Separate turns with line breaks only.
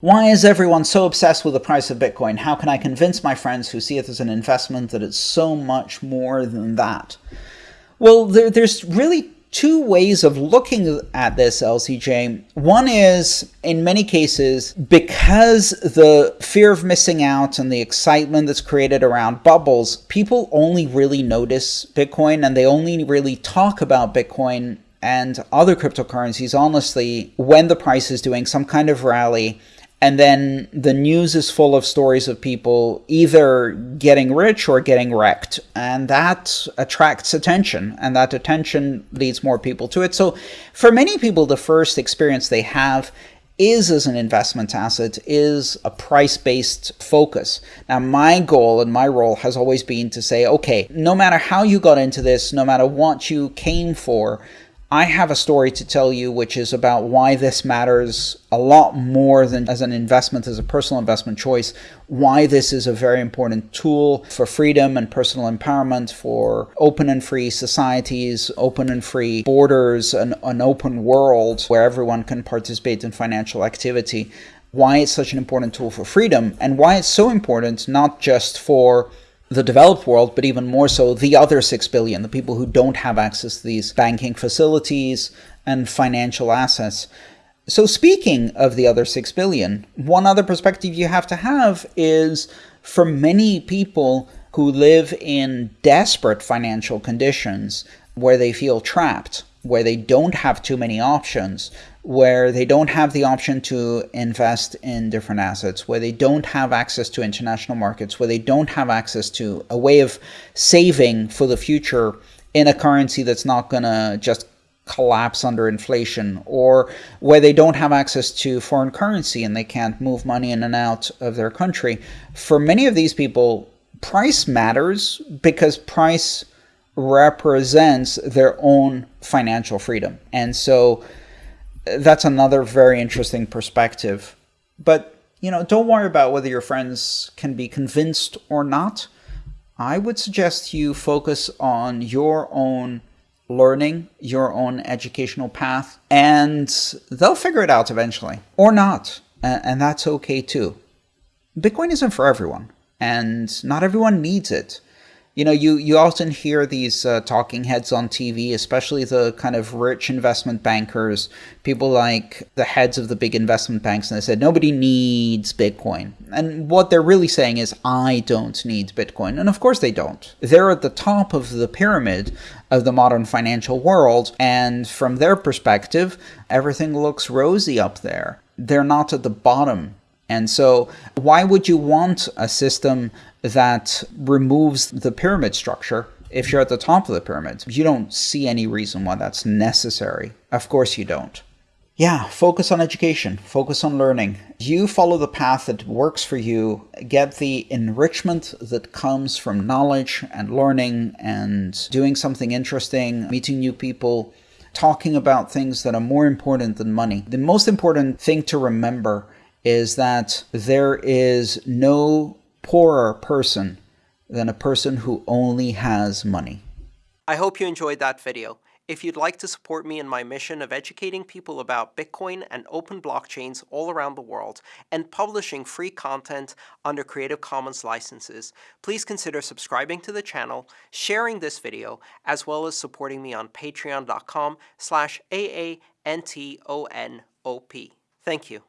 Why is everyone so obsessed with the price of Bitcoin? How can I convince my friends who see it as an investment that it's so much more than that? Well, there, there's really two ways of looking at this, LCJ. One is, in many cases, because the fear of missing out and the excitement that's created around bubbles, people only really notice Bitcoin and they only really talk about Bitcoin and other cryptocurrencies, honestly, when the price is doing some kind of rally and then the news is full of stories of people either getting rich or getting wrecked. And that attracts attention, and that attention leads more people to it. So for many people, the first experience they have is as an investment asset is a price-based focus. Now, my goal and my role has always been to say, okay, no matter how you got into this, no matter what you came for, I have a story to tell you which is about why this matters a lot more than as an investment, as a personal investment choice, why this is a very important tool for freedom and personal empowerment, for open and free societies, open and free borders, an, an open world where everyone can participate in financial activity, why it's such an important tool for freedom, and why it's so important not just for the developed world, but even more so the other 6 billion, the people who don't have access to these banking facilities and financial assets. So speaking of the other 6 billion, one other perspective you have to have is for many people who live in desperate financial conditions where they feel trapped, where they don't have too many options, where they don't have the option to invest in different assets, where they don't have access to international markets, where they don't have access to a way of saving for the future in a currency that's not going to just collapse under inflation, or where they don't have access to foreign currency and they can't move money in and out of their country. For many of these people, price matters because price represents their own financial freedom. And so that's another very interesting perspective. But, you know, don't worry about whether your friends can be convinced or not. I would suggest you focus on your own learning, your own educational path, and they'll figure it out eventually. Or not. And that's okay too. Bitcoin isn't for everyone, and not everyone needs it you know, you, you often hear these uh, talking heads on TV, especially the kind of rich investment bankers, people like the heads of the big investment banks, and they said, nobody needs Bitcoin. And what they're really saying is, I don't need Bitcoin. And of course they don't. They're at the top of the pyramid of the modern financial world, and from their perspective, everything looks rosy up there. They're not at the bottom and so why would you want a system that removes the pyramid structure if you're at the top of the pyramid? You don't see any reason why that's necessary. Of course you don't. Yeah, focus on education, focus on learning. You follow the path that works for you, get the enrichment that comes from knowledge and learning and doing something interesting, meeting new people, talking about things that are more important than money. The most important thing to remember is that there is no poorer person than a person who only has money.
I hope you enjoyed that video. If you'd like to support me in my mission of educating people about Bitcoin and open blockchains all around the world and publishing free content under Creative Commons licenses, please consider subscribing to the channel, sharing this video, as well as supporting me on patreon.com slash A-A-N-T-O-N-O-P. Thank you.